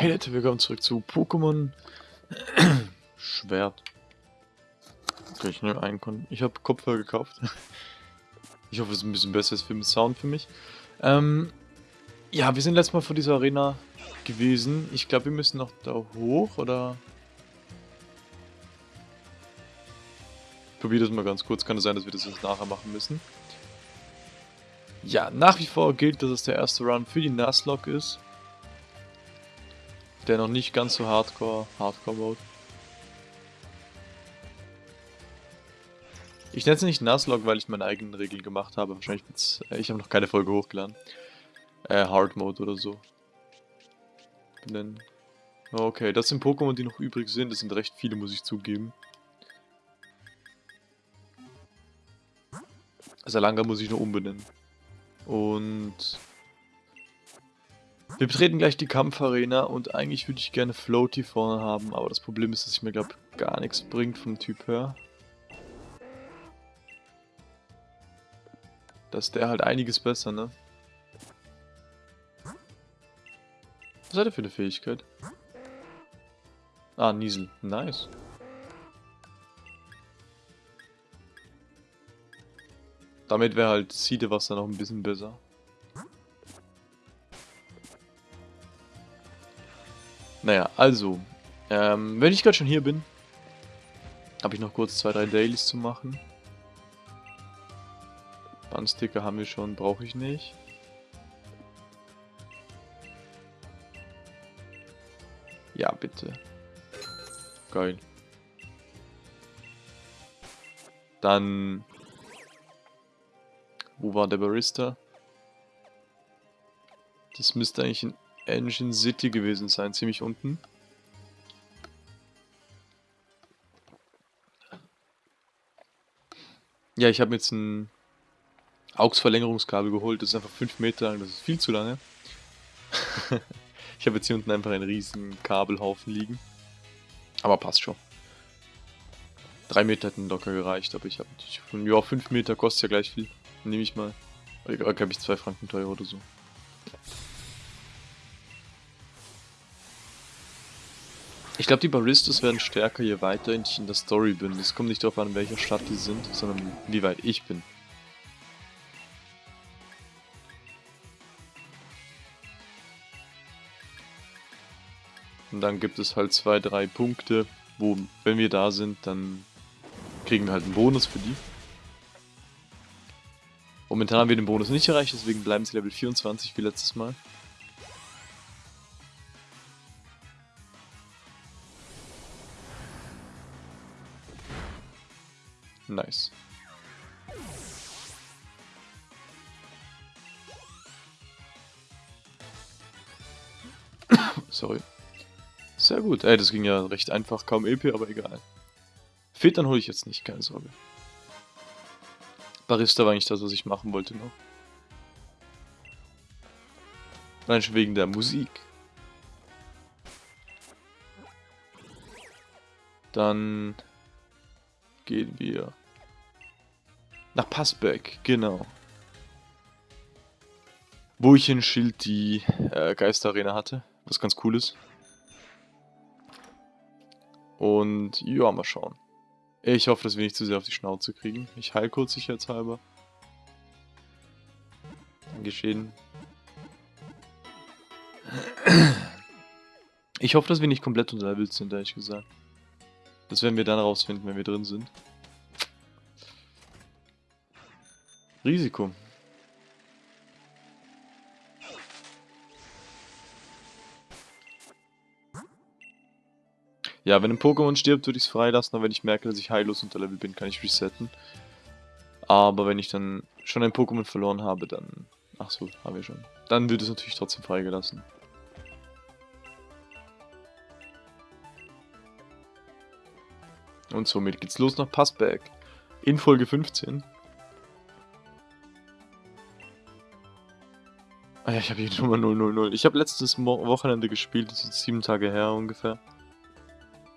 Hey Leute, willkommen zurück zu Pokémon Schwert. Okay, ich nehme einen Ich habe Kopfhörer gekauft. Ich hoffe, es ist ein bisschen besser für den Sound für mich. Ähm, ja, wir sind letztes Mal vor dieser Arena gewesen. Ich glaube, wir müssen noch da hoch, oder? Ich probiere das mal ganz kurz. Kann es sein, dass wir das jetzt nachher machen müssen. Ja, nach wie vor gilt, dass es der erste Run für die Nuzlocke ist. Der noch nicht ganz so hardcore, hardcore Mode. Ich nenne es nicht Nuzlocke, weil ich meine eigenen Regeln gemacht habe. Wahrscheinlich wird's, äh, ich habe noch keine Folge hochgeladen. Äh, Hard Mode oder so. Benennen. Okay, das sind Pokémon, die noch übrig sind. Das sind recht viele, muss ich zugeben. Salanga muss ich nur umbenennen. Und wir betreten gleich die Kampfarena und eigentlich würde ich gerne Floaty vorne haben, aber das Problem ist, dass ich mir glaube gar nichts bringt vom Typ her. Da ist der halt einiges besser, ne? Was hat er für eine Fähigkeit? Ah, Niesel. Nice. Damit wäre halt Siedewasser noch ein bisschen besser. Naja, also, ähm, wenn ich gerade schon hier bin, habe ich noch kurz zwei, drei Dailies zu machen. Bandsticker haben wir schon, brauche ich nicht. Ja, bitte. Geil. Dann... Wo war der Barista? Das müsste eigentlich in Engine City gewesen sein, ziemlich unten. Ja, ich habe jetzt ein AUX-Verlängerungskabel geholt. Das ist einfach 5 Meter lang, das ist viel zu lange. ich habe jetzt hier unten einfach einen riesen Kabelhaufen liegen. Aber passt schon. 3 Meter hätten locker gereicht, aber ich habe ja 5 Meter kostet ja gleich viel. Nehme ich mal. Oder glaube ich 2 Franken teuer oder so. Ich glaube, die Baristas werden stärker, je weiter ich in der Story bin. Es kommt nicht darauf an, in welcher Stadt die sind, sondern wie weit ich bin. Und dann gibt es halt zwei, drei Punkte, wo, wenn wir da sind, dann kriegen wir halt einen Bonus für die. Momentan haben wir den Bonus nicht erreicht, deswegen bleiben sie Level 24 wie letztes Mal. Nice. Sorry. Sehr gut. Ey, das ging ja recht einfach. Kaum EP, aber egal. Filtern hole ich jetzt nicht, keine Sorge. Barista war eigentlich das, was ich machen wollte noch. Nein, schon wegen der Musik. Dann gehen wir nach Passberg, genau. Wo ich in Schild die äh, Geisterarena hatte, was ganz cool ist. Und ja, mal schauen. Ich hoffe, dass wir nicht zu sehr auf die Schnauze kriegen. Ich heil kurz sicherheitshalber. Dann geschehen. Ich hoffe, dass wir nicht komplett unterlevelt sind, ehrlich gesagt. Das werden wir dann rausfinden, wenn wir drin sind. Risiko. Ja, wenn ein Pokémon stirbt, würde ich es freilassen, aber wenn ich merke, dass ich heillos unter Level bin, kann ich resetten. Aber wenn ich dann schon ein Pokémon verloren habe, dann... Ach so, haben wir schon. Dann wird es natürlich trotzdem freigelassen. Und somit geht's los nach Passberg. In Folge 15. Ah ja, ich habe die Nummer 000. Ich habe letztes Mo Wochenende gespielt, das ist sieben Tage her ungefähr.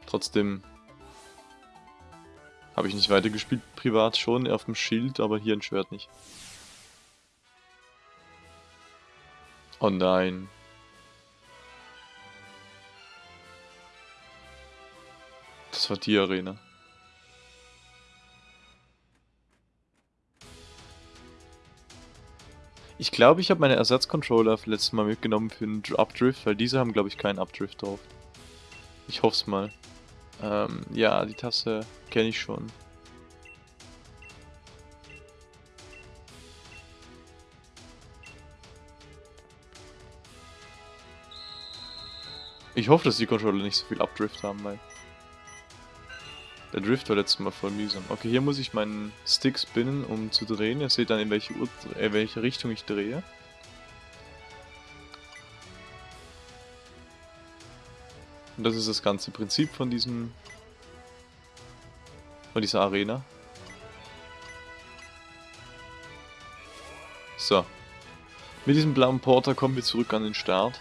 Trotzdem habe ich nicht weitergespielt, privat schon, auf dem Schild, aber hier ein Schwert nicht. Oh nein. Das war die Arena. Ich glaube, ich habe meine Ersatzcontroller letztes Mal mitgenommen für einen Updrift, weil diese haben, glaube ich, keinen Updrift drauf. Ich hoffe es mal. Ähm, ja, die Tasse kenne ich schon. Ich hoffe, dass die Controller nicht so viel Updrift haben, weil... Der Drift war letztes Mal voll mühsam. Okay, hier muss ich meinen Stick spinnen, um zu drehen. Ihr seht dann, in welche, Ur äh, welche Richtung ich drehe. Und das ist das ganze Prinzip von diesem... von dieser Arena. So. Mit diesem blauen Porter kommen wir zurück an den Start.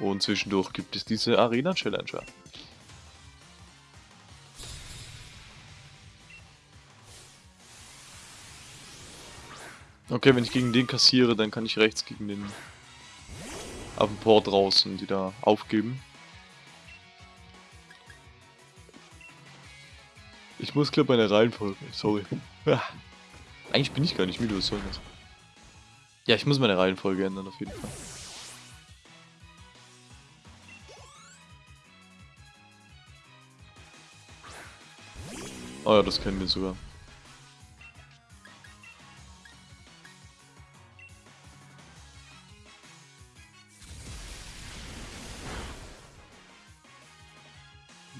Und zwischendurch gibt es diese Arena-Challenger. Okay, wenn ich gegen den kassiere, dann kann ich rechts gegen den auf dem Port draußen die da aufgeben. Ich muss glaube meine Reihenfolge, sorry. Eigentlich bin ich gar nicht müde, was soll das? Ja, ich muss meine Reihenfolge ändern auf jeden Fall. Oh ja, das kennen wir sogar.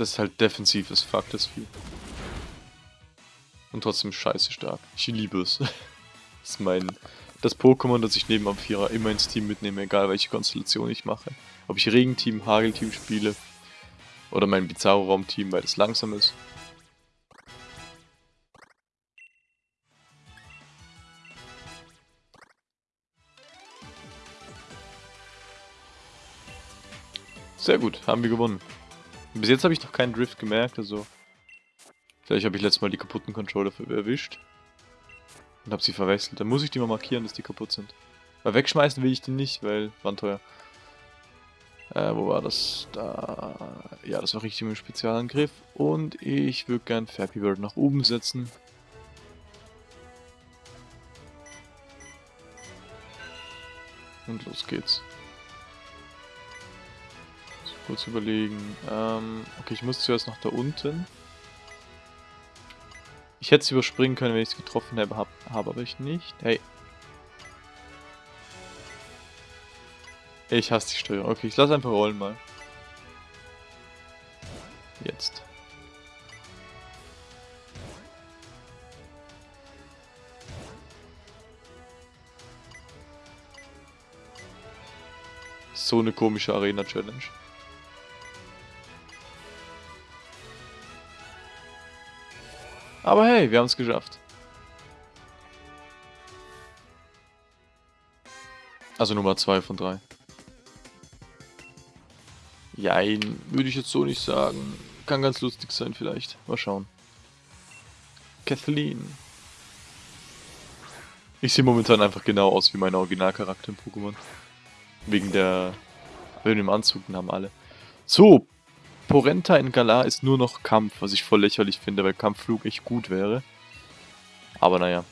Das ist halt defensives Fuck, das Vieh. Und trotzdem scheiße stark. Ich liebe es. das ist mein... Das Pokémon, das ich neben Amphira immer ins Team mitnehme, egal welche Konstellation ich mache. Ob ich Regenteam, Hagelteam spiele oder mein Bizarro-Raum-Team, weil es langsam ist. Sehr gut, haben wir gewonnen. Bis jetzt habe ich noch keinen Drift gemerkt, also... Vielleicht habe ich letztes Mal die kaputten Controller erwischt. Und habe sie verwechselt. Dann muss ich die mal markieren, dass die kaputt sind. Weil wegschmeißen will ich die nicht, weil waren teuer. Äh, wo war das? Da... Ja, das war richtig im Spezialangriff. Und ich würde gern Fappy Bird nach oben setzen. Und los geht's kurz überlegen. Ähm, okay, ich muss zuerst nach da unten. Ich hätte es überspringen können, wenn ich es getroffen habe, hab, hab aber ich nicht. Hey. Ich hasse die Steuerung. Okay, ich lasse einfach rollen mal. Jetzt. So eine komische Arena-Challenge. Aber hey, wir haben es geschafft. Also Nummer 2 von 3. Jein, würde ich jetzt so nicht sagen. Kann ganz lustig sein vielleicht. Mal schauen. Kathleen. Ich sehe momentan einfach genau aus wie mein Originalcharakter im Pokémon. Wegen der... Wegen dem Anzug, haben alle. So, Porenta in Galar ist nur noch Kampf, was ich voll lächerlich finde, weil Kampfflug echt gut wäre. Aber naja.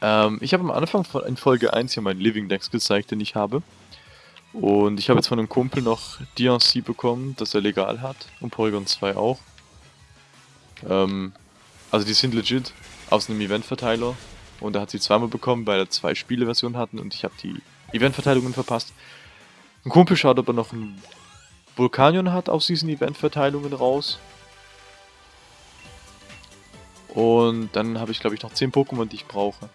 Ähm, ich habe am Anfang von, in Folge 1 hier meinen Living Dex gezeigt, den ich habe. Und ich habe jetzt von einem Kumpel noch DNC bekommen, das er legal hat. Und Porygon 2 auch. Ähm, also die sind legit aus einem Eventverteiler. Und er hat sie zweimal bekommen, weil er zwei Spieleversionen hatten und ich habe die Eventverteilungen verpasst. Ein Kumpel schaut aber noch ein Vulkanion hat aus diesen Eventverteilungen raus. Und dann habe ich, glaube ich, noch 10 Pokémon, die ich brauche.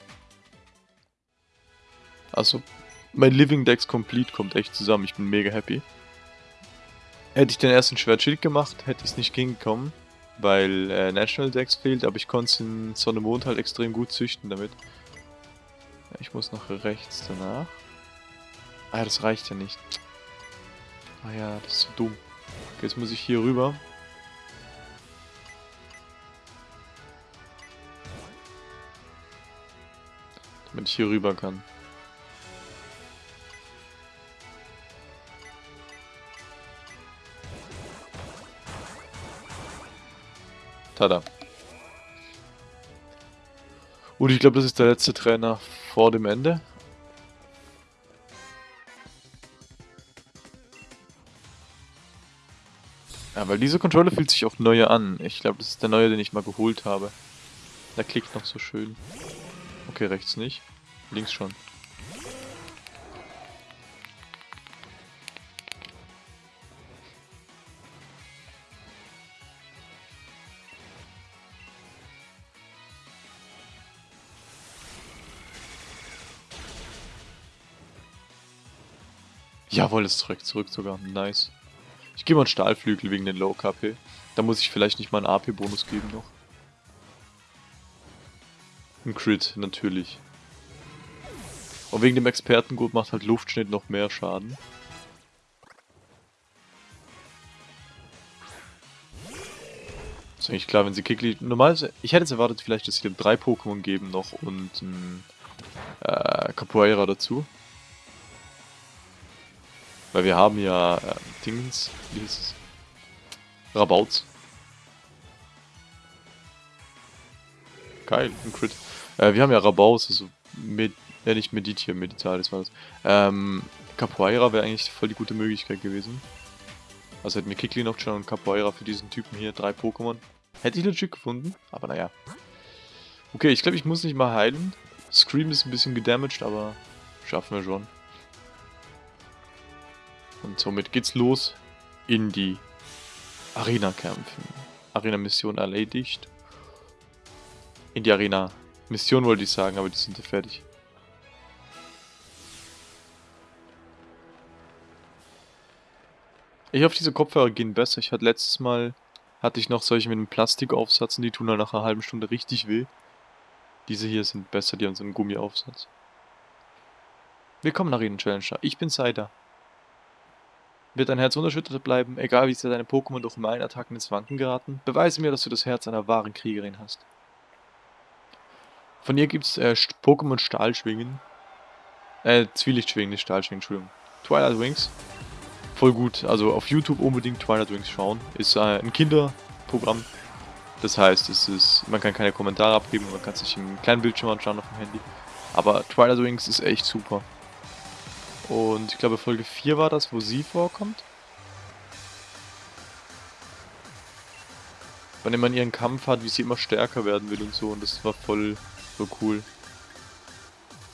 Also, mein Living Dex Complete kommt echt zusammen. Ich bin mega happy. Hätte ich den ersten Schwertschild gemacht, hätte ich es nicht hingekommen, weil äh, National Dex fehlt, aber ich konnte es in Sonne Mond halt extrem gut züchten damit. Ich muss nach rechts danach. Ah, das reicht ja nicht. Ah ja, das ist so dumm. Okay, jetzt muss ich hier rüber. Damit ich hier rüber kann. Tada. Und ich glaube, das ist der letzte Trainer vor dem Ende. Ja, weil dieser Controller fühlt sich auch neuer an. Ich glaube, das ist der neue, den ich mal geholt habe. Der klickt noch so schön. Okay, rechts nicht. Links schon. Jawohl, ist zurück, zurück sogar. Nice. Ich gebe mal einen Stahlflügel wegen den Low KP. Da muss ich vielleicht nicht mal einen AP-Bonus geben noch. Ein Crit, natürlich. Und wegen dem Expertengurt macht halt Luftschnitt noch mehr Schaden. Ist eigentlich klar, wenn sie Kikli... Normalerweise... Ich hätte jetzt erwartet vielleicht, dass sie dem drei Pokémon geben noch und ein äh, Capoeira dazu. Weil wir haben ja äh, Dingens, wie hieß es? Rabauts. Geil, ein Crit. Äh, wir haben ja Rabauts, also mit, ja nicht Medit hier, Meditalis war das. Ähm, Capoeira wäre eigentlich voll die gute Möglichkeit gewesen. Also hätten wir Kikli noch schon und Capoeira für diesen Typen hier, drei Pokémon. Hätte ich legit gefunden, aber naja. Okay, ich glaube, ich muss nicht mal heilen. Scream ist ein bisschen gedamaged, aber schaffen wir schon. Und somit geht's los in die Arena-Kämpfen. Arena-Mission erledigt. In die Arena-Mission wollte ich sagen, aber die sind ja fertig. Ich hoffe, diese Kopfhörer gehen besser. Ich hatte letztes Mal, hatte ich noch solche mit einem Plastikaufsatz und die tun dann nach einer halben Stunde richtig weh. Diese hier sind besser, die haben so einen Gummiaufsatz. Willkommen Arena Challenger, ich bin Seider. Wird dein Herz unerschüttert bleiben, egal wie sehr deine Pokémon durch meine Attacken ins Wanken geraten? Beweise mir, dass du das Herz einer wahren Kriegerin hast. Von ihr gibt's äh, Pokémon Stahlschwingen. Äh, Zwielichtschwingen, nicht Stahlschwingen, Entschuldigung. Twilight Wings. Voll gut, also auf YouTube unbedingt Twilight Wings schauen. Ist äh, ein Kinderprogramm. Das heißt, es ist, man kann keine Kommentare abgeben, man kann sich im kleinen Bildschirm anschauen auf dem Handy. Aber Twilight Wings ist echt super. Und ich glaube Folge 4 war das, wo sie vorkommt. Wenn man ihren Kampf hat, wie sie immer stärker werden will und so. Und das war voll so cool.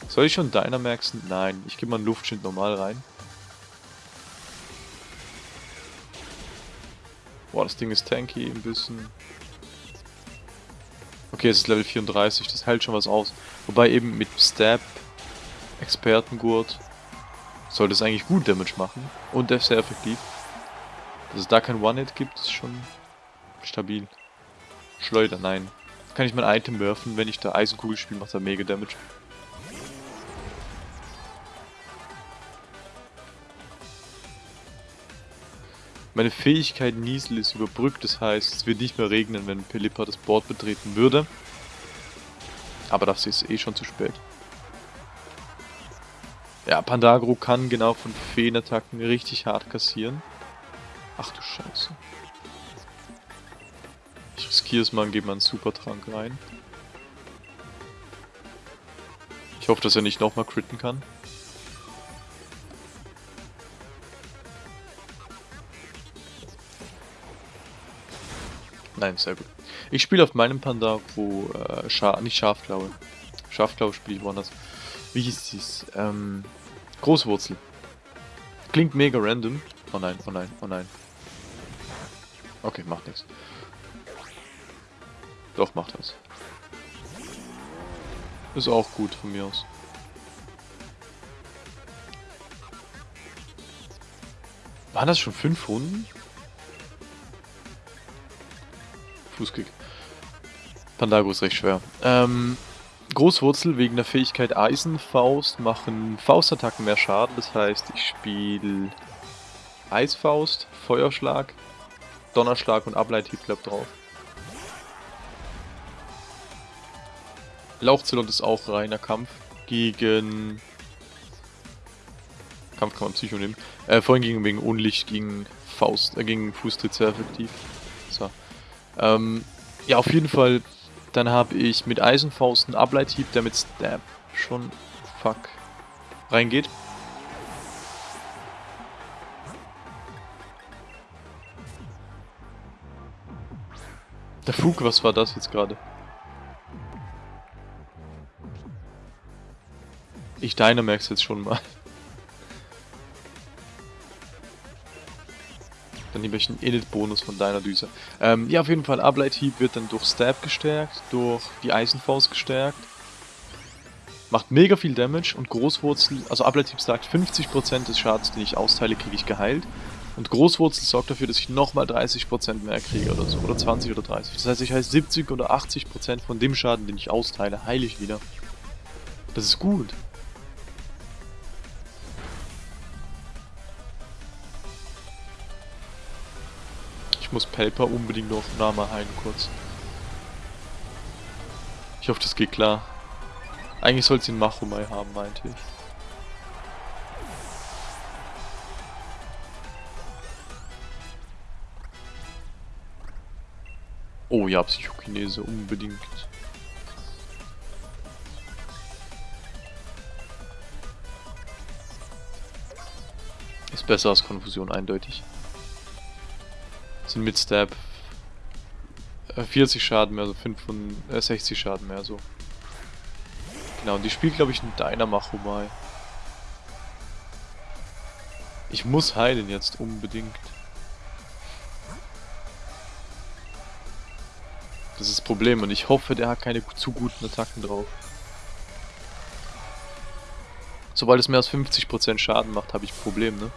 Soll ich schon Dynamaxen? Nein, ich gebe mal einen Luftschild normal rein. Boah, das Ding ist tanky ein bisschen. Okay, es ist Level 34, das hält schon was aus. Wobei eben mit Stab, Expertengurt, sollte es eigentlich gut Damage machen. Und sehr effektiv. Dass es da kein One-Hit gibt, ist schon stabil. Schleuder, nein. Kann ich mein Item werfen, wenn ich da Eisenkugel spiele, macht er mega Damage. Meine Fähigkeit Niesel ist überbrückt, das heißt, es wird nicht mehr regnen, wenn Pelipper das Board betreten würde. Aber das ist eh schon zu spät. Ja, Pandagro kann genau von Feenattacken richtig hart kassieren. Ach du Scheiße. Ich riskiere es mal und gebe mal einen Supertrank rein. Ich hoffe, dass er nicht nochmal critten kann. Nein, sehr gut. Ich spiele auf meinem Pandagro äh, Scha nicht Schafklaue. Schafklaue spiele ich woanders wie hieß dies? Ähm, Großwurzel. Klingt mega random. Oh nein, oh nein, oh nein. Okay, macht nichts. Doch, macht das. Ist auch gut von mir aus. Waren das schon fünf Runden? Fußkick. Pandago ist recht schwer. Ähm, Großwurzel wegen der Fähigkeit Eisenfaust machen Faustattacken mehr Schaden. Das heißt, ich spiele Eisfaust, Feuerschlag, Donnerschlag und Ableithieb klappt drauf. Lauchzelot ist auch reiner Kampf gegen... Kampf kann man Psycho nehmen. Äh, vorhin ging wegen Unlicht gegen Faust, äh, gegen Fußtritt sehr effektiv. So. Ähm, Ja, auf jeden Fall. Dann habe ich mit Eisenfaust einen Ableithieb, der mit Stab schon... Fuck. Reingeht. Der Fug, was war das jetzt gerade? Ich Dynamax jetzt schon mal. Dann nehme ich einen Init-Bonus von deiner Düse. Ähm, ja, auf jeden Fall, Ableithieb wird dann durch Stab gestärkt, durch die Eisenfaust gestärkt. Macht mega viel Damage und Großwurzel, also Ableithieb sagt 50% des Schadens, den ich austeile, kriege ich geheilt. Und Großwurzel sorgt dafür, dass ich nochmal 30% mehr kriege oder so. Oder 20 oder 30. Das heißt, ich heiße 70 oder 80% von dem Schaden, den ich austeile, heile ich wieder. Das ist gut. Muss Pelper unbedingt noch Nama heilen kurz. Ich hoffe, das geht klar. Eigentlich soll sie einen Machomai haben, meinte ich. Oh ja, Psychokinese, unbedingt. Ist besser als Konfusion, eindeutig. Sind mit Stab 40 Schaden mehr, also 65 äh, Schaden mehr, so. Genau, und die spielt, glaube ich, ein Dynamachomai. Ich muss heilen jetzt, unbedingt. Das ist das Problem und ich hoffe, der hat keine zu guten Attacken drauf. Sobald es mehr als 50% Schaden macht, habe ich ein Problem, ne?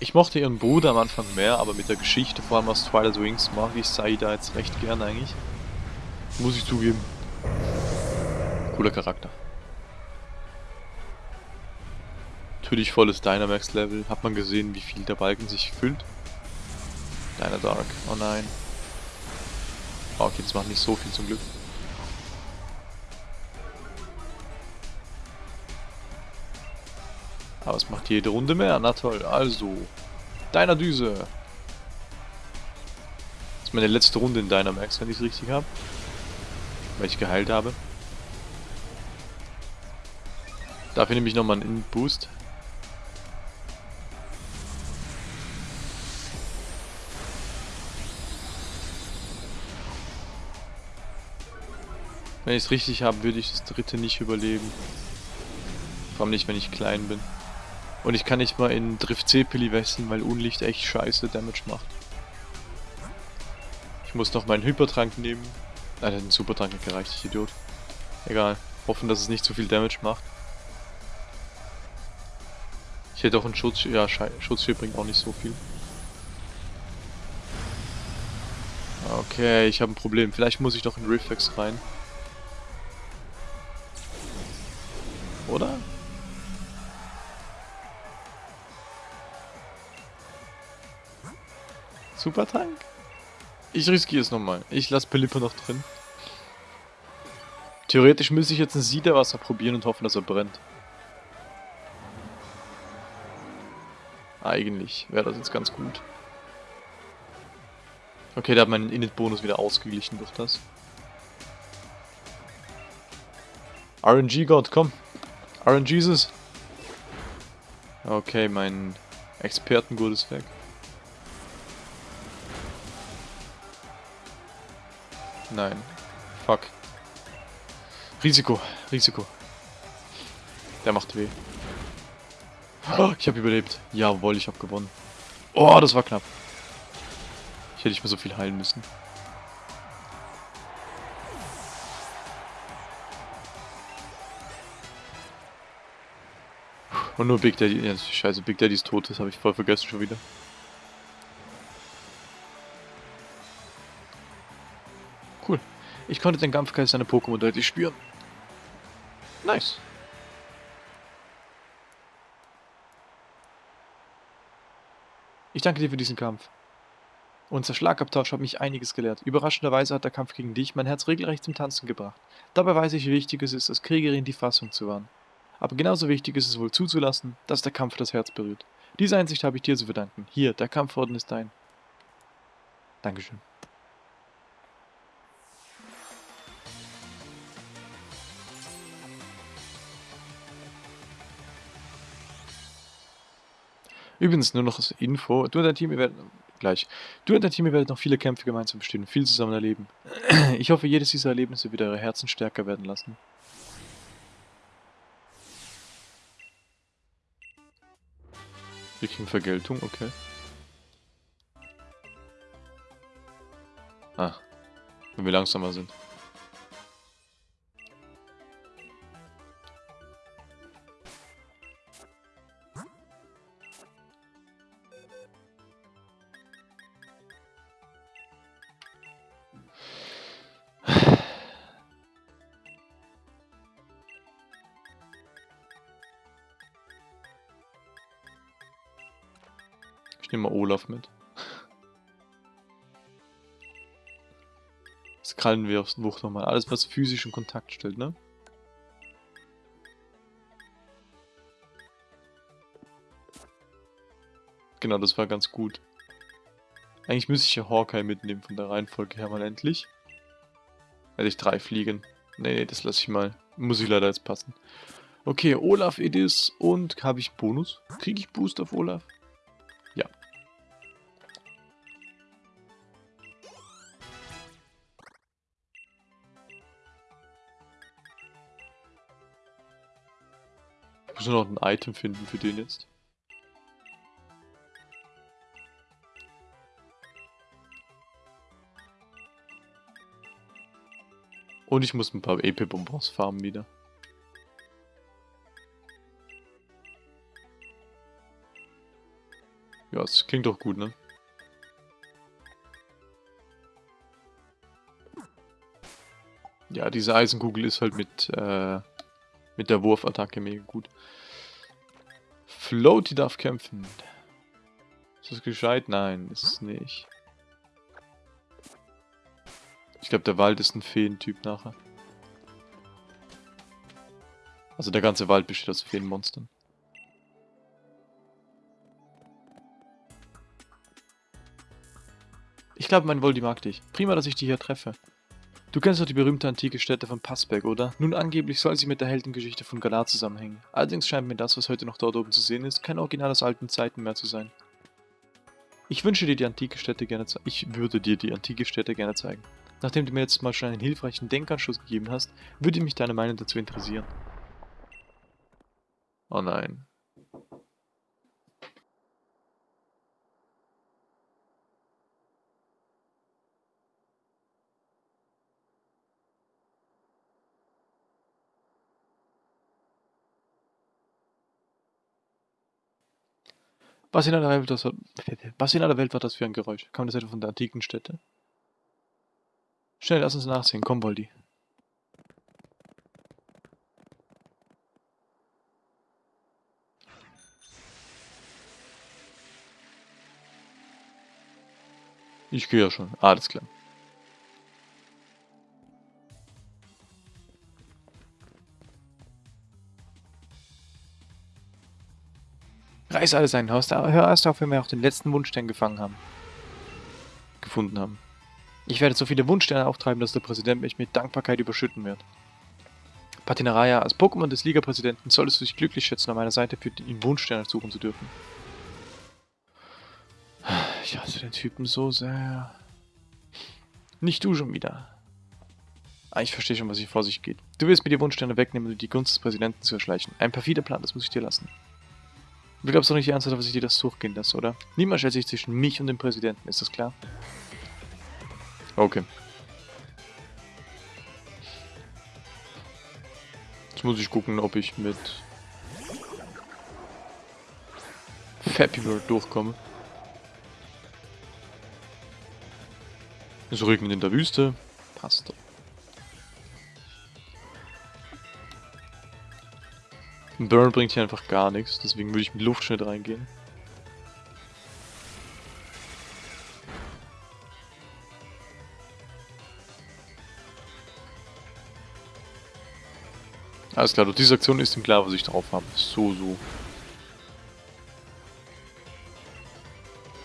Ich mochte ihren Bruder am Anfang mehr, aber mit der Geschichte, vor allem aus Twilight Wings, mag ich Saida jetzt recht gern eigentlich. Muss ich zugeben. Cooler Charakter. natürlich volles Dynamax-Level. Hat man gesehen, wie viel der Balken sich füllt? Dark. Oh nein. Okay, das macht nicht so viel zum Glück. Aber es macht jede Runde mehr. Na toll. Also. Deiner Düse. Das ist meine letzte Runde in Dynamax, wenn ich es richtig habe. Weil ich geheilt habe. Dafür nehme ich nochmal einen In-Boost. Wenn ich es richtig habe, würde ich das dritte nicht überleben. Vor allem nicht, wenn ich klein bin. Und ich kann nicht mal in Drift C-Pilli wechseln, weil Unlicht echt scheiße Damage macht. Ich muss noch meinen Hypertrank nehmen. Nein, der hat einen Supertrank nicht gereicht, ich Idiot. Egal. Hoffen, dass es nicht zu viel Damage macht. Ich hätte auch einen Schutz... Ja, Schutzschild bringt auch nicht so viel. Okay, ich habe ein Problem. Vielleicht muss ich doch in Reflex rein. Super Tank? Ich riskiere es nochmal. Ich lasse Pelipper noch drin. Theoretisch müsste ich jetzt ein Siederwasser probieren und hoffen, dass er brennt. Eigentlich wäre das jetzt ganz gut. Okay, der hat meinen Init-Bonus wieder ausgeglichen durch das. RNG-God, komm. RNGesus. Okay, mein Expertengurt ist weg. Nein. Fuck. Risiko, Risiko. Der macht weh. Oh, ich habe überlebt. Jawohl, ich habe gewonnen. Oh, das war knapp. Ich hätte nicht mehr so viel heilen müssen. Und nur Big Daddy. Ja, scheiße, Big Daddy ist tot, das habe ich voll vergessen schon wieder. Ich konnte den Kampfgeist seiner Pokémon deutlich spüren. Nice. Ich danke dir für diesen Kampf. Unser Schlagabtausch hat mich einiges gelehrt. Überraschenderweise hat der Kampf gegen dich mein Herz regelrecht zum Tanzen gebracht. Dabei weiß ich, wie wichtig es ist, als Kriegerin die Fassung zu wahren. Aber genauso wichtig ist es wohl zuzulassen, dass der Kampf das Herz berührt. Diese Einsicht habe ich dir zu verdanken. Hier, der Kampforden ist dein. Dankeschön. Übrigens nur noch als Info, du und dein Team, ihr werdet gleich. Du und dein Team, ihr werdet noch viele Kämpfe gemeinsam bestehen und viel zusammen erleben. Ich hoffe, jedes dieser Erlebnisse wird eure Herzen stärker werden lassen. Wir kriegen Vergeltung, okay. Ah, wenn wir langsamer sind. Ich nehme mal Olaf mit. Das krallen wir aufs Wucht nochmal. Alles, was physischen Kontakt stellt, ne? Genau, das war ganz gut. Eigentlich müsste ich ja Hawkeye mitnehmen von der Reihenfolge her mal endlich. Hätte ich drei fliegen. Nee, nee, das lasse ich mal. Muss ich leider jetzt passen. Okay, Olaf Edis und habe ich Bonus? Kriege ich Boost auf Olaf? Muss nur noch ein Item finden für den jetzt. Und ich muss ein paar EP-Bonbons farmen wieder. Ja, es klingt doch gut, ne? Ja, diese Eisenkugel ist halt mit, äh, mit der Wurfattacke mega gut. Floaty darf kämpfen. Ist das gescheit? Nein, ist es nicht. Ich glaube, der Wald ist ein Feentyp nachher. Also der ganze Wald besteht aus Feenmonstern. Ich glaube, mein Voldi mag dich. Prima, dass ich dich hier treffe. Du kennst doch die berühmte antike Stätte von Passberg, oder? Nun angeblich soll sie mit der Heldengeschichte von Galar zusammenhängen. Allerdings scheint mir das, was heute noch dort oben zu sehen ist, kein Original aus alten Zeiten mehr zu sein. Ich wünsche dir die antike Stätte gerne Ich würde dir die antike Stätte gerne zeigen. Nachdem du mir jetzt mal schon einen hilfreichen Denkanstoß gegeben hast, würde mich deine Meinung dazu interessieren. Oh nein. Was in aller Welt, das, was in aller Welt war das für ein Geräusch? Kam das etwa von der antiken Stätte? Schnell, lass uns nachsehen. Komm, Voldi. Ich gehe ja schon. Alles klar. Reiß alles ein Haus. Hör erst auf, wenn wir auch den letzten Wunschstern gefangen haben. Gefunden haben. Ich werde so viele Wunschsterne auftreiben, dass der Präsident mich mit Dankbarkeit überschütten wird. Patinaraya, als Pokémon des Liga-Präsidenten solltest du dich glücklich schätzen, an meiner Seite für ihn Wunschsterne suchen zu dürfen. Ich hasse den Typen so sehr. Nicht du schon wieder. Ah, ich verstehe schon, was hier vor sich geht. Du willst mir die Wunschsterne wegnehmen, um die Gunst des Präsidenten zu erschleichen. Ein perfider Plan, das muss ich dir lassen. Du glaubst doch nicht ernsthaft, dass ich dir das durchgehen lasse, oder? Niemand stellt sich zwischen mich und dem Präsidenten, ist das klar? Okay. Jetzt muss ich gucken, ob ich mit Fappy Bird durchkomme. Es regnet in der Wüste. Passt doch. Ein Burn bringt hier einfach gar nichts, deswegen würde ich mit Luftschnitt reingehen. Alles klar, durch diese Aktion ist ihm klar, was ich drauf habe. So, so.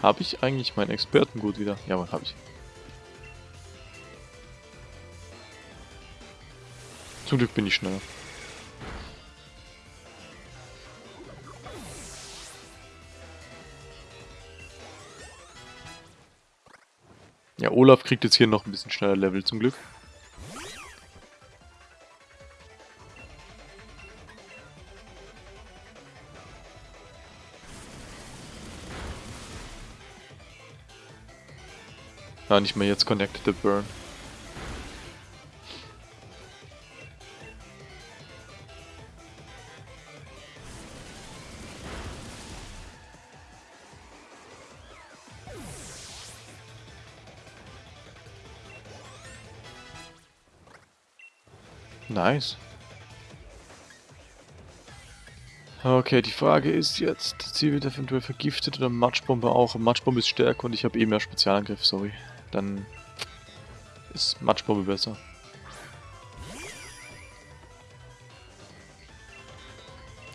Habe ich eigentlich meinen Expertengut wieder? Ja, habe ich. Zum Glück bin ich schneller. Olaf kriegt jetzt hier noch ein bisschen schneller Level zum Glück. Ja, nicht mehr jetzt Connected the Burn. Nice. Okay, die Frage ist jetzt, sie wird eventuell vergiftet oder Matschbombe auch. Matschbombe ist stärker und ich habe eh mehr Spezialangriff, sorry. Dann ist Matschbombe besser.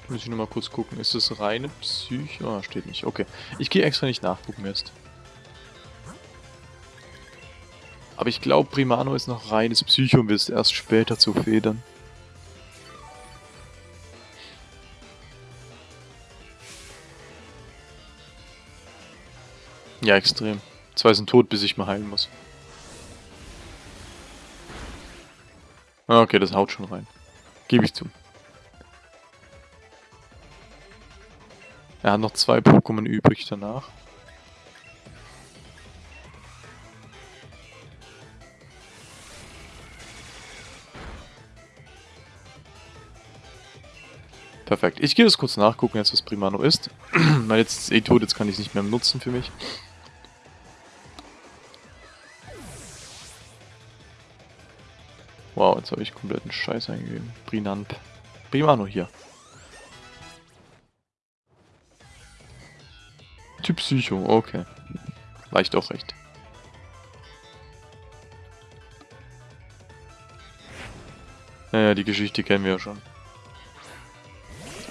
Muss ich nochmal kurz gucken. Ist das reine Psyche? Ah, steht nicht. Okay. Ich gehe extra nicht nachgucken erst. Aber ich glaube, Primano ist noch reines Psycho und wird erst später zu Federn. Ja, extrem. Zwei sind tot, bis ich mal heilen muss. Ah, okay, das haut schon rein. Gebe ich zu. Er hat noch zwei Pokémon übrig danach. Perfekt. Ich gehe das kurz nachgucken, jetzt was Primano ist. Weil jetzt ist eh tot, jetzt kann ich es nicht mehr nutzen für mich. Wow, jetzt habe ich kompletten Scheiß eingegeben. Brinamp. Primano hier. Typ Psycho, okay. Ich doch recht. Naja, die Geschichte kennen wir ja schon.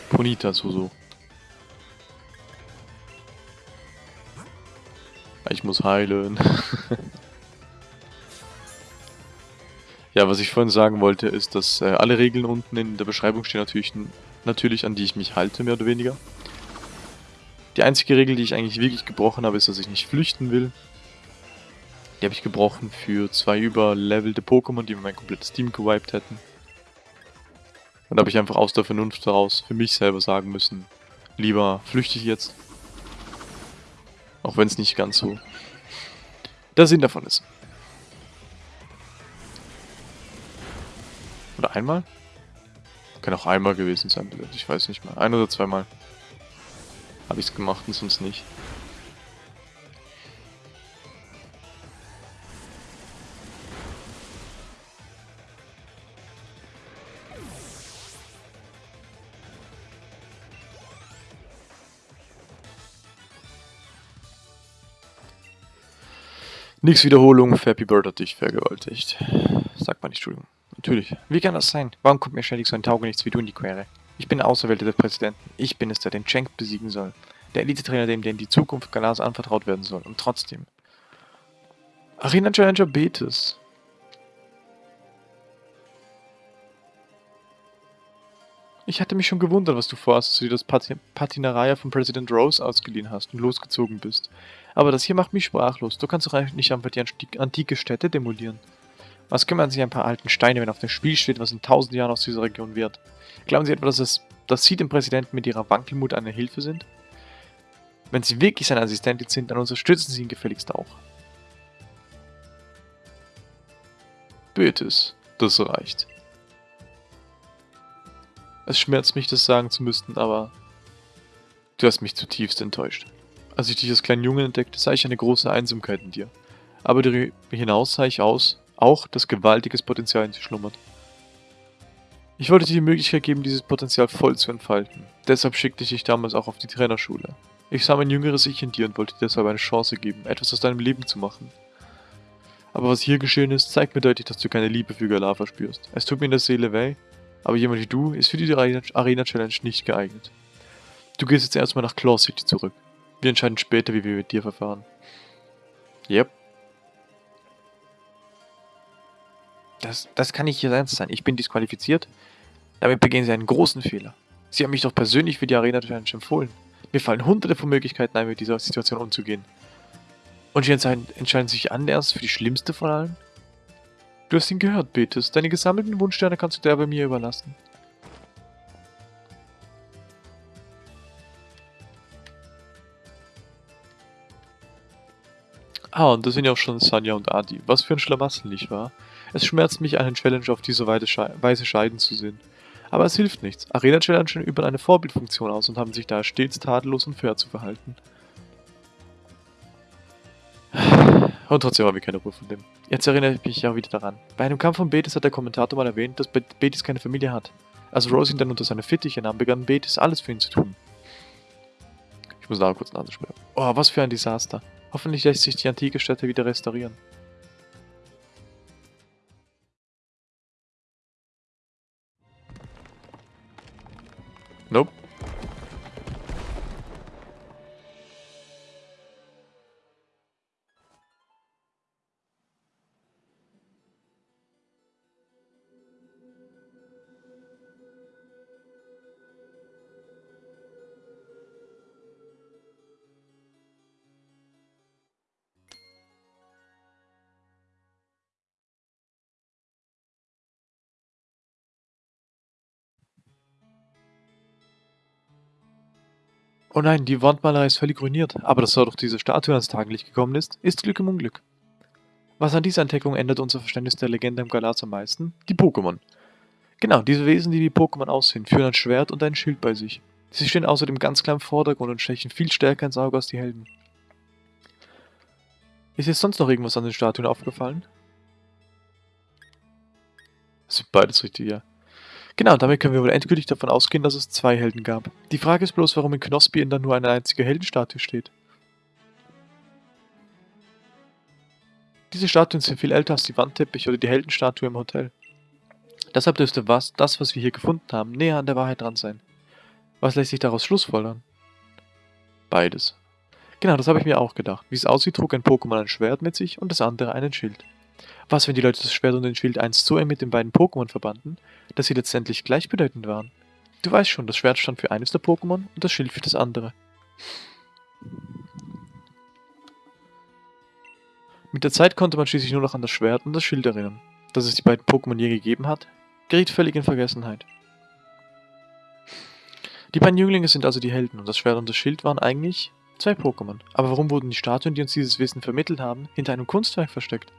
Ponita Susu. Ich muss heilen. ja, was ich vorhin sagen wollte, ist, dass äh, alle Regeln unten in der Beschreibung stehen natürlich, natürlich, an die ich mich halte, mehr oder weniger. Die einzige Regel, die ich eigentlich wirklich gebrochen habe, ist, dass ich nicht flüchten will. Die habe ich gebrochen für zwei überlevelte Pokémon, die mir mein komplettes Team gewiped hätten. Und da habe ich einfach aus der Vernunft heraus für mich selber sagen müssen, lieber flüchte ich jetzt. Auch wenn es nicht ganz so der Sinn davon ist. Oder einmal? Kann auch einmal gewesen sein, ich weiß nicht mehr. Ein oder zweimal habe ich es gemacht und sonst nicht. Nix Wiederholung, Happy Bird hat dich vergewaltigt. Sagt man nicht, Entschuldigung. Natürlich. Wie kann das sein? Warum kommt mir ständig so ein Taugenichts wie du in die Quere? Ich bin der Auserwählte des Präsidenten. Ich bin es, der den Cenk besiegen soll. Der Elite-Trainer, dem dem die Zukunft Galas anvertraut werden soll. Und trotzdem. Arena Challenger Betis. Ich hatte mich schon gewundert, was du vorhast, als du dir das Pat Patinaria von President Rose ausgeliehen hast und losgezogen bist. Aber das hier macht mich sprachlos. Du kannst doch eigentlich nicht einfach die antike Städte demolieren. Was kümmern sich ein paar alten Steine, wenn auf dem Spiel steht, was in tausend Jahren aus dieser Region wird? Glauben Sie etwa, dass, es, dass Sie dem Präsidenten mit Ihrer Wankelmut eine Hilfe sind? Wenn Sie wirklich seine Assistentin sind, dann unterstützen Sie ihn gefälligst auch. Betis, das reicht. Es schmerzt mich, das sagen zu müssen, aber du hast mich zutiefst enttäuscht. Als ich dich als kleinen Jungen entdeckte, sah ich eine große Einsamkeit in dir. Aber darüber hinaus sah ich aus, auch, dass gewaltiges Potenzial in dir schlummert. Ich wollte dir die Möglichkeit geben, dieses Potenzial voll zu entfalten. Deshalb schickte ich dich damals auch auf die Trainerschule. Ich sah mein jüngeres Ich in dir und wollte dir deshalb eine Chance geben, etwas aus deinem Leben zu machen. Aber was hier geschehen ist, zeigt mir deutlich, dass du keine Liebe für Galar verspürst. Es tut mir in der Seele weh, Aber jemand wie du ist für die Arena-Challenge nicht geeignet. Du gehst jetzt erstmal nach Claw City zurück. Wir entscheiden später, wie wir mit dir verfahren. Yep. Das, das kann nicht Ihr Ernst sein. Ich bin disqualifiziert. Damit begehen Sie einen großen Fehler. Sie haben mich doch persönlich für die Arena Challenge empfohlen. Mir fallen hunderte von Möglichkeiten ein, mit dieser Situation umzugehen. Und Sie entscheiden, entscheiden sich anders für die schlimmste von allen? Du hast ihn gehört, Betis. Deine gesammelten Wunschsterne kannst du der bei mir überlassen. Ah, und da sind ja auch schon Sanja und Adi. Was für ein Schlamassel, nicht wahr? Es schmerzt mich, einen Challenge auf diese Weise scheiden zu sehen. Aber es hilft nichts. Arena-Challenger üben eine Vorbildfunktion aus und haben sich daher stets tadellos und fair zu verhalten. Und trotzdem haben wir keine Ruhe von dem. Jetzt erinnere ich mich ja wieder daran. Bei einem Kampf von Betis hat der Kommentator mal erwähnt, dass Betis keine Familie hat. Als Rose ihn dann unter seine Fittiche nahm, begann Betis alles für ihn zu tun. Ich muss da kurz schmieren. Oh, was für ein Desaster. Hoffentlich lässt sich die antike Stätte wieder restaurieren. Nope. Oh nein, die Wandmalerei ist völlig ruiniert, aber dass doch diese Statue ans Tageslicht gekommen ist, ist Glück im Unglück. Was an dieser Entdeckung ändert unser Verständnis der Legende im Galatz am meisten? Die Pokémon. Genau, diese Wesen, die wie Pokémon aussehen, führen ein Schwert und ein Schild bei sich. Sie stehen außerdem ganz klar im Vordergrund und stechen viel stärker ins Auge als die Helden. Ist jetzt sonst noch irgendwas an den Statuen aufgefallen? Das sind beides richtig, ja. Genau, damit können wir wohl endgültig davon ausgehen, dass es zwei Helden gab. Die Frage ist bloß, warum in Knospi dann nur eine einzige Heldenstatue steht. Diese Statuen sind viel älter als die Wandteppiche oder die Heldenstatue im Hotel. Deshalb dürfte was, das, was wir hier gefunden haben, näher an der Wahrheit dran sein. Was lässt sich daraus schlussfolgern? Beides. Genau, das habe ich mir auch gedacht. Wie es aussieht, trug ein Pokémon ein Schwert mit sich und das andere einen Schild. Was, wenn die Leute das Schwert und den Schild einst so eng mit den beiden Pokémon verbanden, dass sie letztendlich gleichbedeutend waren? Du weißt schon, das Schwert stand für eines der Pokémon und das Schild für das andere. Mit der Zeit konnte man schließlich nur noch an das Schwert und das Schild erinnern. Dass es die beiden Pokémon je gegeben hat, geriet völlig in Vergessenheit. Die beiden Jünglinge sind also die Helden und das Schwert und das Schild waren eigentlich zwei Pokémon. Aber warum wurden die Statuen, die uns dieses Wissen vermittelt haben, hinter einem Kunstwerk versteckt?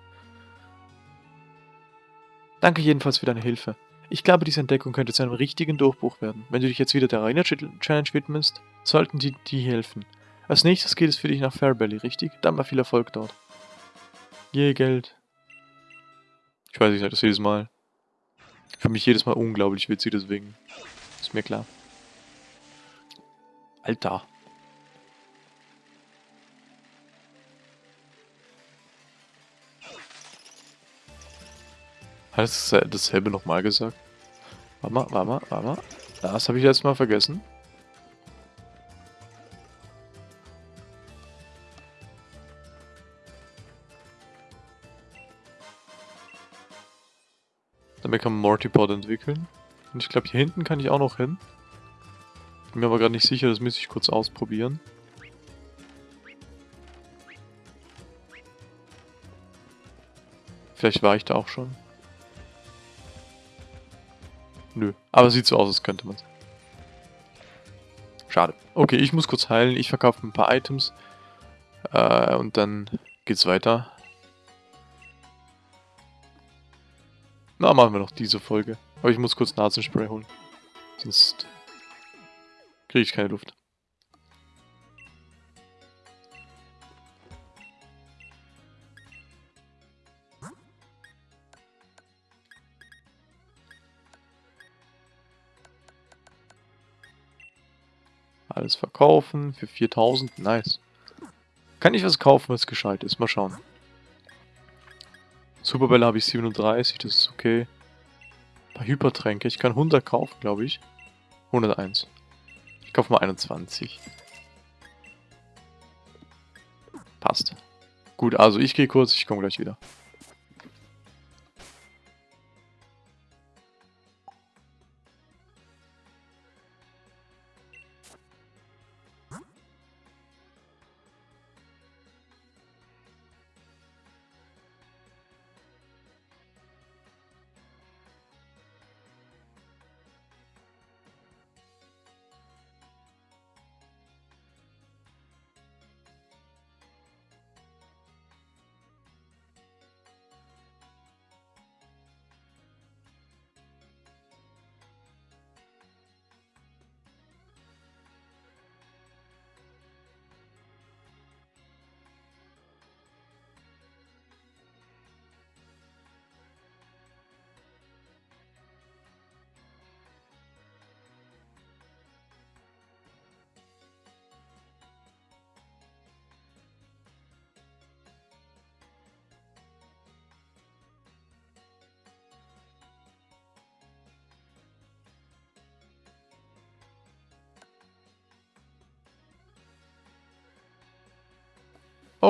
Danke jedenfalls für deine Hilfe. Ich glaube, diese Entdeckung könnte zu einem richtigen Durchbruch werden. Wenn du dich jetzt wieder der Arena Challenge widmest, sollten die dir helfen. Als nächstes geht es für dich nach Fairbelly, richtig? Dann mal viel Erfolg dort. Je Geld. Ich weiß, ich sage das jedes Mal. Für mich jedes Mal unglaublich witzig, deswegen. Ist mir klar. Alter. Hast du dasselbe nochmal gesagt? Warte mal, warte mal, warte mal. Das habe ich jetzt mal vergessen. Damit kann man Mortipod entwickeln. Und ich glaube, hier hinten kann ich auch noch hin. Bin mir aber gerade nicht sicher, das müsste ich kurz ausprobieren. Vielleicht war ich da auch schon. Nö. Aber sieht so aus, als könnte man es. Schade. Okay, ich muss kurz heilen. Ich verkaufe ein paar Items. Äh, und dann geht's weiter. Na, machen wir noch diese Folge. Aber ich muss kurz Nasenspray holen. Sonst kriege ich keine Luft. Alles verkaufen für 4000. Nice. Kann ich was kaufen, was gescheit ist? Mal schauen. Superbälle habe ich 37, das ist okay. paar Hypertränke. Ich kann 100 kaufen, glaube ich. 101. Ich kaufe mal 21. Passt. Gut, also ich gehe kurz, ich komme gleich wieder.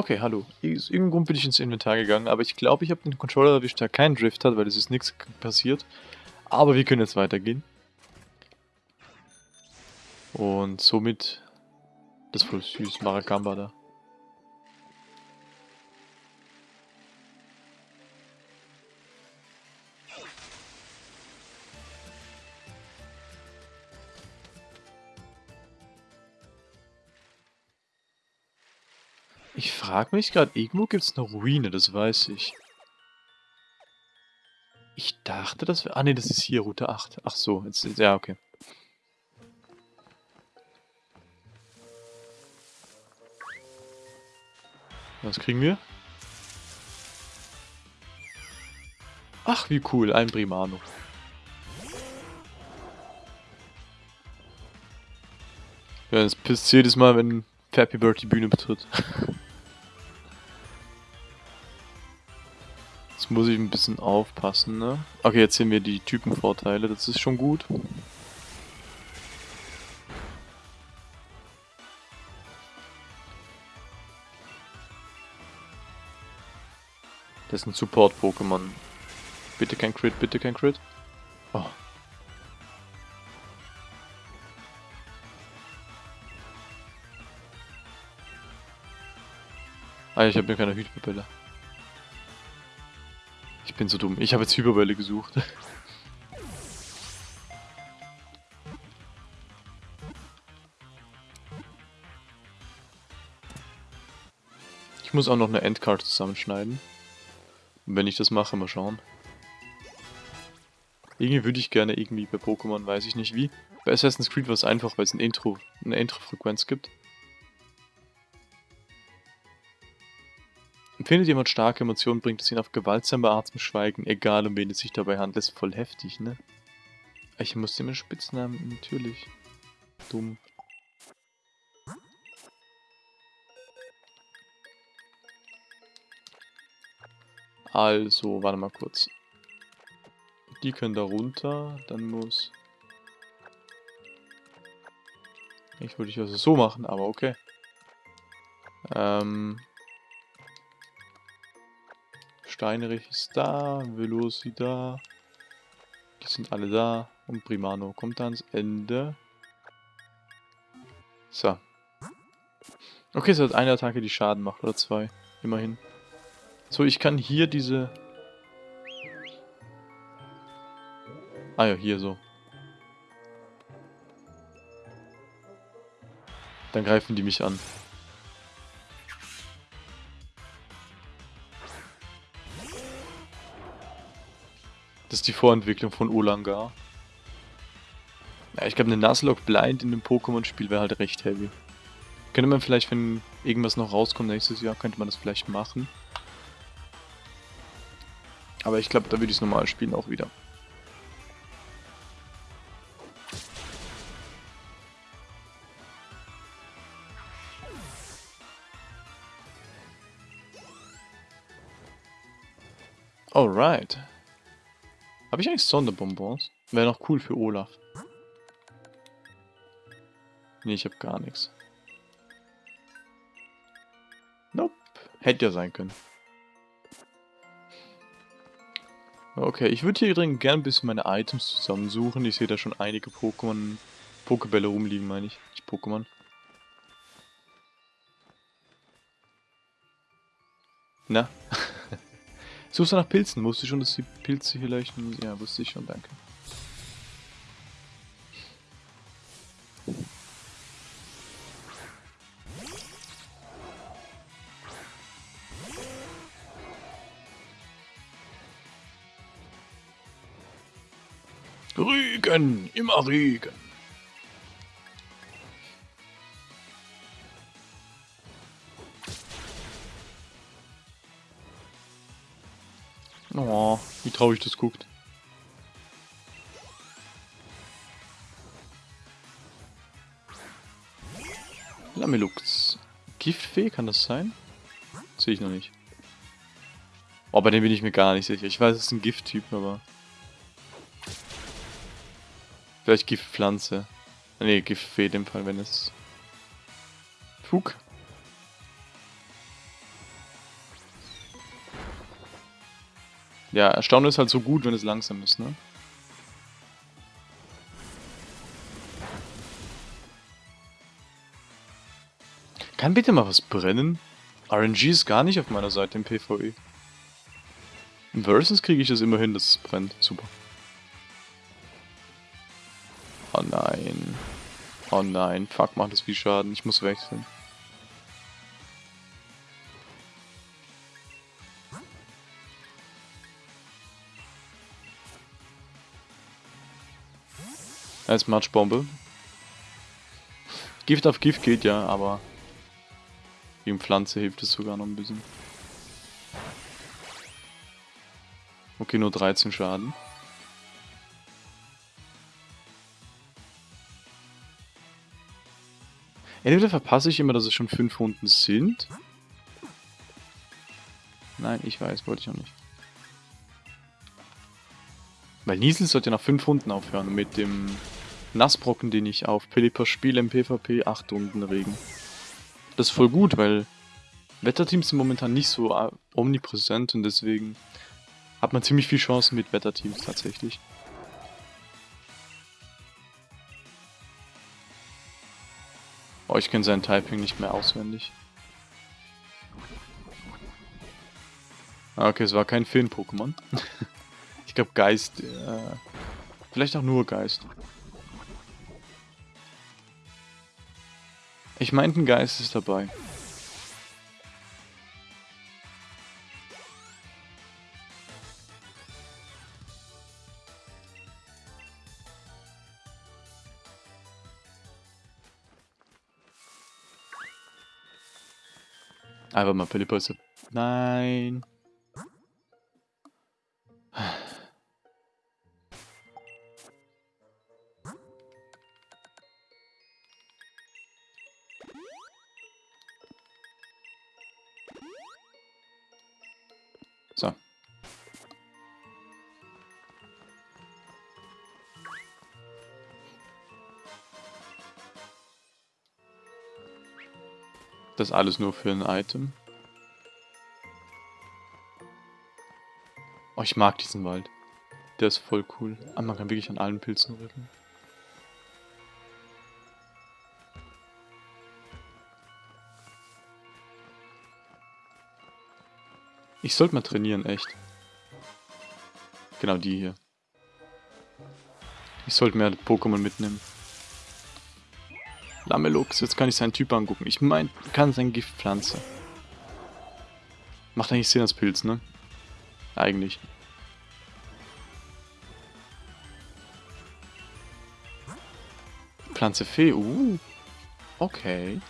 Okay, hallo. Aus irgendeinem Grund bin ich ins Inventar gegangen, aber ich glaube, ich habe den Controller erwischt, der keinen Drift hat, weil es ist nichts passiert. Aber wir können jetzt weitergehen. Und somit... Das voll süß, Maracamba da. Ich frage mich gerade, irgendwo gibt es eine Ruine, das weiß ich. Ich dachte, das wäre... Ah ne, das ist hier, Route 8. Ach so, jetzt... Ja, okay. Was kriegen wir? Ach, wie cool, ein Primano. Ja, das pisst jedes Mal, wenn Fappy Bird die Bühne betritt. Muss ich ein bisschen aufpassen, ne? Okay, jetzt sehen wir die Typenvorteile, das ist schon gut. Das ist ein Support-Pokémon. Bitte kein Crit, bitte kein Crit. Oh. Ah, ich habe mir keine Hütpapille bin so dumm. Ich habe jetzt Hyperbälle gesucht. Ich muss auch noch eine Endcard zusammenschneiden. Und wenn ich das mache, mal schauen. Irgendwie würde ich gerne irgendwie bei Pokémon, weiß ich nicht wie. Bei Assassin's Creed war es einfach, weil es ein Intro, eine Intro-Frequenz gibt. Empfindet jemand starke Emotionen, bringt es ihn auf gewaltsame Art zum Schweigen, egal um wen es sich dabei handelt. Ist voll heftig, ne? Ich muss einen Spitznamen, natürlich. Dumm. Also, warte mal kurz. Die können da runter, dann muss... Ich würde ich also so machen, aber okay. Ähm... Steinrich ist da, Veloci da. Die sind alle da. Und Primano kommt ans Ende. So. Okay, es hat eine Attacke, die Schaden macht, oder zwei. Immerhin. So, ich kann hier diese... Ah ja, hier so. Dann greifen die mich an. Vorentwicklung von Olangar. Ja, ich glaube, eine Nuzlocke Blind in dem Pokémon-Spiel wäre halt recht heavy. Könnte man vielleicht, wenn irgendwas noch rauskommt nächstes Jahr, könnte man das vielleicht machen. Aber ich glaube, da würde ich es normal spielen auch wieder. Alright. Habe ich eigentlich Sonderbonbons? Wäre noch cool für Olaf. Nee, ich habe gar nichts. Nope. Hätte ja sein können. Okay, ich würde hier drin gerne ein bisschen meine Items zusammensuchen. Ich sehe da schon einige Pokémon, Pokebälle rumliegen, meine ich. Nicht Pokémon. Na? Suchst du nach Pilzen? Wusste ich schon, dass die Pilze hier leuchten? Ja, wusste ich schon, danke. Regen, immer Regen. Traurig das guckt. Lamelux. Giftfee, kann das sein? Sehe ich noch nicht. Oh, bei dem bin ich mir gar nicht sicher. Ich weiß, es ist ein Gifttyp, aber... Vielleicht Giftpflanze. Ne, Giftfee in dem Fall, wenn es... Fug. Ja, Erstaunen ist halt so gut, wenn es langsam ist, ne? Kann bitte mal was brennen? RNG ist gar nicht auf meiner Seite im PvE. Im Versus kriege ich das immer hin, dass es brennt. Super. Oh nein. Oh nein. Fuck, macht das viel Schaden. Ich muss wechseln. Als Matschbombe. Gift auf Gift geht ja, aber gegen Pflanze hilft es sogar noch ein bisschen. Okay, nur 13 Schaden. Entweder verpasse ich immer, dass es schon 5 Runden sind. Nein, ich weiß, wollte ich auch nicht. Weil Niesel sollte nach 5 Runden aufhören mit dem Nassbrocken, den ich auf Pelipper spiele im PvP, 8 Runden Regen. Das ist voll gut, weil Wetterteams sind momentan nicht so äh, omnipräsent und deswegen hat man ziemlich viel Chancen mit Wetterteams tatsächlich. Oh, ich kenne sein Typing nicht mehr auswendig. Ah, okay, es war kein Film-Pokémon. ich glaube Geist, äh, vielleicht auch nur Geist. Ich meinte, ein Geist ist dabei. Einfach mal Philippa Nein. Das alles nur für ein Item. Oh, ich mag diesen Wald. Der ist voll cool. Ah, man kann wirklich an allen Pilzen rücken. Ich sollte mal trainieren, echt. Genau die hier. Ich sollte mehr Pokémon mitnehmen. Lamelux, jetzt kann ich seinen Typ angucken. Ich meine, kann sein Giftpflanze. Macht eigentlich Sinn als Pilz, ne? Eigentlich. Pflanze Fee, uh. Okay.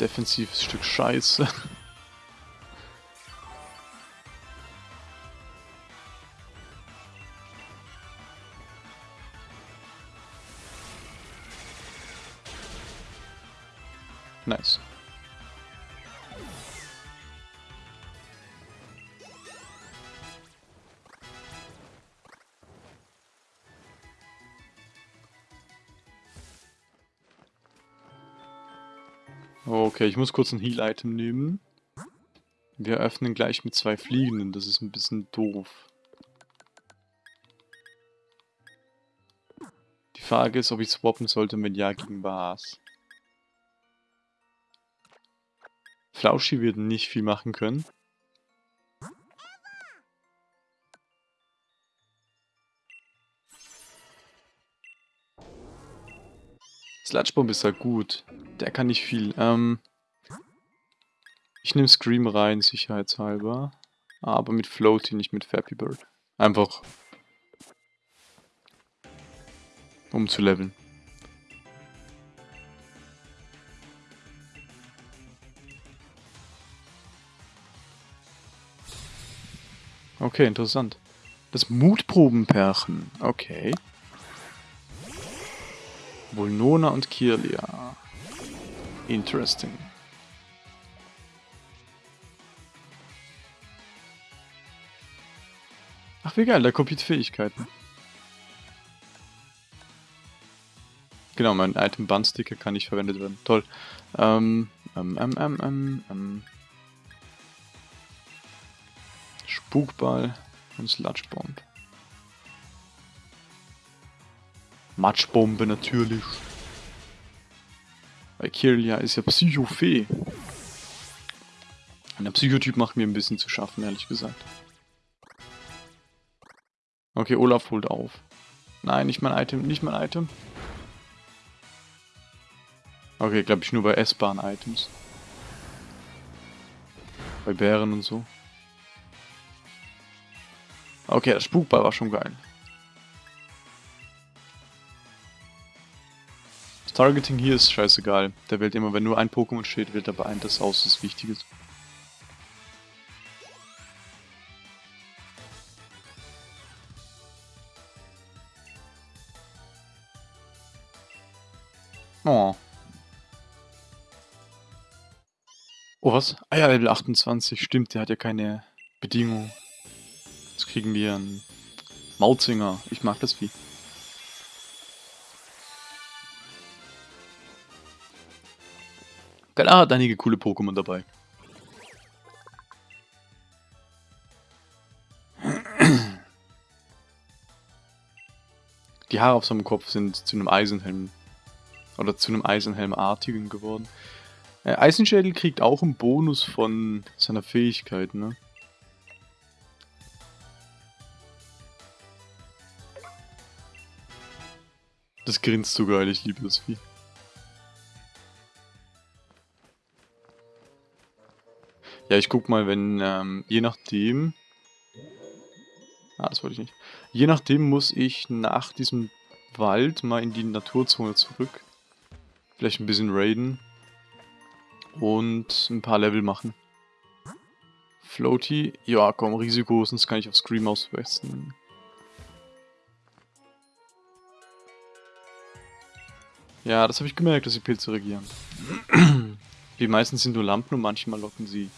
Defensives Stück Scheiße. Okay, ich muss kurz ein Heal-Item nehmen. Wir öffnen gleich mit zwei Fliegenden, das ist ein bisschen doof. Die Frage ist, ob ich swappen sollte, wenn ja, gegen was. Flauschi wird nicht viel machen können. Sludgebomb ist halt gut. Der kann nicht viel. Ähm, ich nehme Scream rein, sicherheitshalber. Aber mit Floaty, nicht mit Fappy Bird. Einfach. Um zu leveln. Okay, interessant. Das Mutprobenpärchen. Okay. Vulnona und Kirlia. Interesting. Ach, wie geil, der kopiert Fähigkeiten. Genau, mein Item Bun-Sticker kann nicht verwendet werden. Toll. Ähm, ähm, ähm, ähm, ähm, ähm. Spukball und Sludgebomb. Matschbombe natürlich. Weil Kirlia ist ja Psychofee. Und der Psychotyp macht mir ein bisschen zu schaffen, ehrlich gesagt. Okay, Olaf holt auf. Nein, nicht mein Item, nicht mein Item. Okay, glaube ich nur bei essbaren Items. Bei Bären und so. Okay, das Spukball war schon geil. Targeting hier ist scheißegal. Der wählt immer, wenn nur ein Pokémon steht, wählt er bei einem das aus, das wichtig was? Ah ja, Level 28. Stimmt, der hat ja keine Bedingung. Jetzt kriegen wir einen Mautzinger. Ich mag das Vieh. Klar hat einige coole Pokémon dabei. Die Haare auf seinem Kopf sind zu einem Eisenhelm. Oder zu einem Eisenhelmartigen geworden. Äh, Eisenschädel kriegt auch einen Bonus von seiner Fähigkeit, ne? Das grinst so geil, ich liebe das Vieh. Ja, ich guck mal, wenn, ähm, je nachdem... Ah, das wollte ich nicht. Je nachdem muss ich nach diesem Wald mal in die Naturzone zurück. Vielleicht ein bisschen raiden. Und ein paar Level machen. Floaty. Ja, komm, Risiko, sonst kann ich auf Scream auswechseln. Ja, das habe ich gemerkt, dass die Pilze regieren. Die meisten sind nur Lampen und manchmal locken sie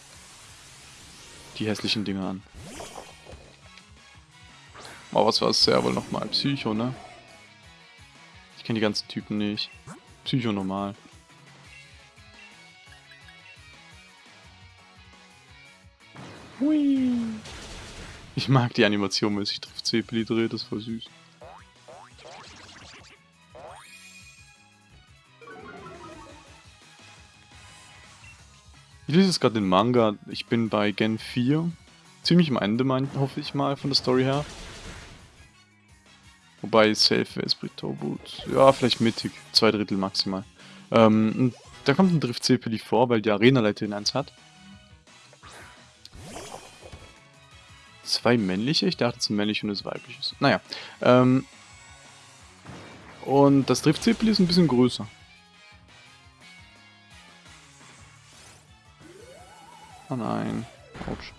die hässlichen Dinger an. Oh, was war es ja wohl nochmal? Psycho, ne? Ich kenne die ganzen Typen nicht. Psycho normal. Hui. Ich mag die Animation, wenn sich trifft Cepeli dreht, das ist voll süß. Ich lese jetzt gerade den Manga. Ich bin bei Gen 4. Ziemlich am Ende, mein, hoffe ich mal, von der Story her. Wobei Safe ist Britoboot. Ja, vielleicht mittig. Zwei Drittel maximal. Ähm, da kommt ein Drift Cepeli vor, weil die Arena-Leiterin eins hat. Zwei männliche? Ich dachte, es ist ein männliches und es weibliches. Naja. Ähm, und das Drift Cepeli ist ein bisschen größer. Oh nein. Autsch.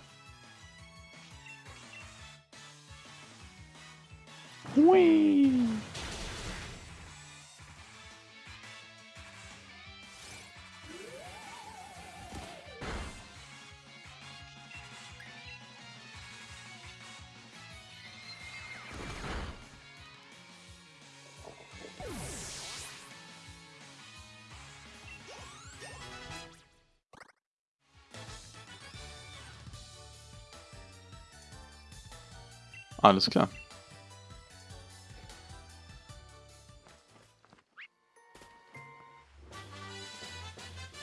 Hui. Alles klar.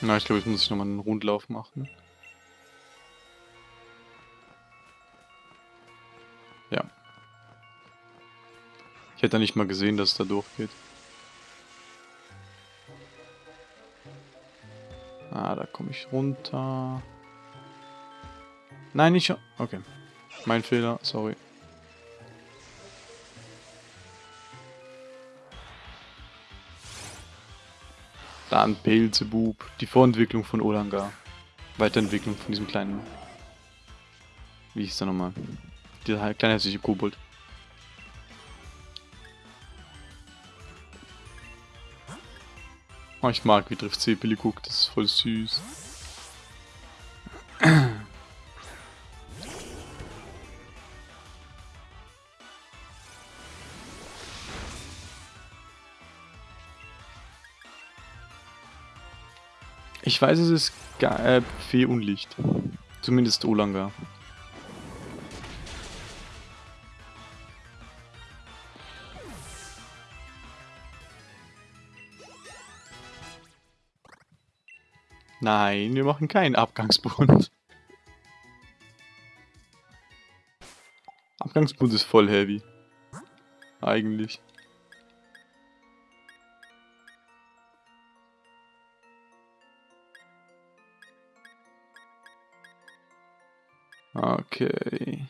Na, ich glaube, ich muss nochmal einen Rundlauf machen. Ja. Ich hätte nicht mal gesehen, dass es da durchgeht. Ah, da komme ich runter. Nein, nicht schon. Okay. Mein Fehler, sorry. Dann Beelzebub, die Vorentwicklung von Olanga. Weiterentwicklung von diesem kleinen... Wie hieß der nochmal? Dieser kleine hässliche Kobold. Oh, ich mag, wie trifft Sepeli guckt, das ist voll süß. Ich weiß, es ist äh, Fee und Licht. Zumindest Olanga. Nein, wir machen keinen Abgangsbund. Abgangsbund ist voll heavy. Eigentlich. Okay.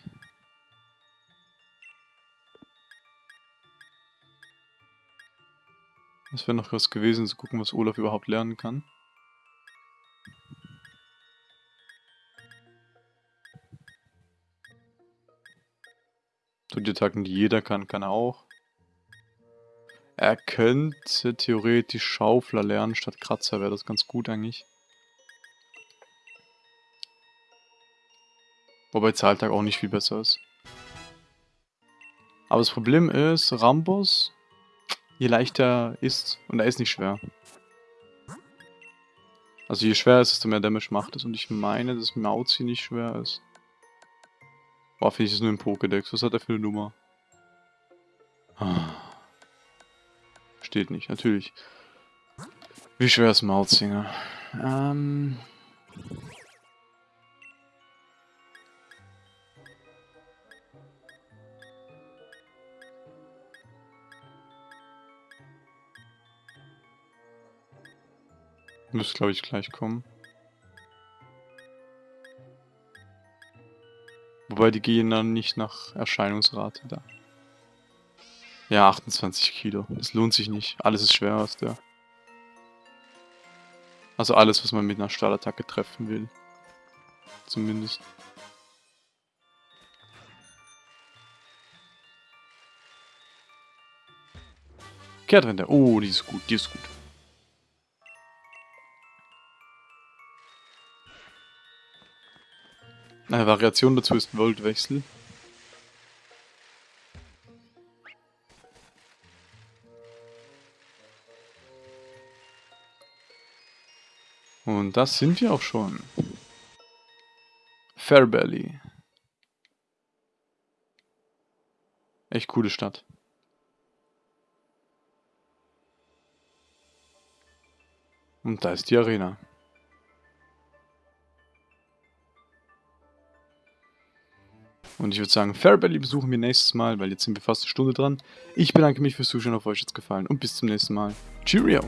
Das wäre noch was gewesen, zu gucken, was Olaf überhaupt lernen kann. So die Attacken, die jeder kann, kann er auch. Er könnte theoretisch Schaufler lernen statt Kratzer, wäre das ganz gut eigentlich. Wobei Zahltag auch nicht viel besser ist. Aber das Problem ist, Rambos, je leichter ist, und er ist nicht schwer. Also je schwerer ist, desto mehr Damage macht es. Und ich meine, dass Mauzi nicht schwer ist. Boah, finde ich das nur im Pokédex. Was hat er für eine Nummer? Ah. Steht nicht, natürlich. Wie schwer ist Mauzinger? Ähm... Müsste, glaube ich, gleich kommen. Wobei die gehen dann nicht nach Erscheinungsrate da. Ja, 28 Kilo. Das lohnt sich nicht. Alles ist schwer aus der. Also alles, was man mit einer Stahlattacke treffen will. Zumindest. Kehrtwende. Oh, die ist gut, die ist gut. Eine Variation dazu ist Voltwechsel. Und das sind wir auch schon. Fairbelly. Echt coole Stadt. Und da ist die Arena. Und ich würde sagen, Fairbelly besuchen wir nächstes Mal, weil jetzt sind wir fast eine Stunde dran. Ich bedanke mich fürs Zuschauen, auf euch jetzt gefallen und bis zum nächsten Mal. Cheerio!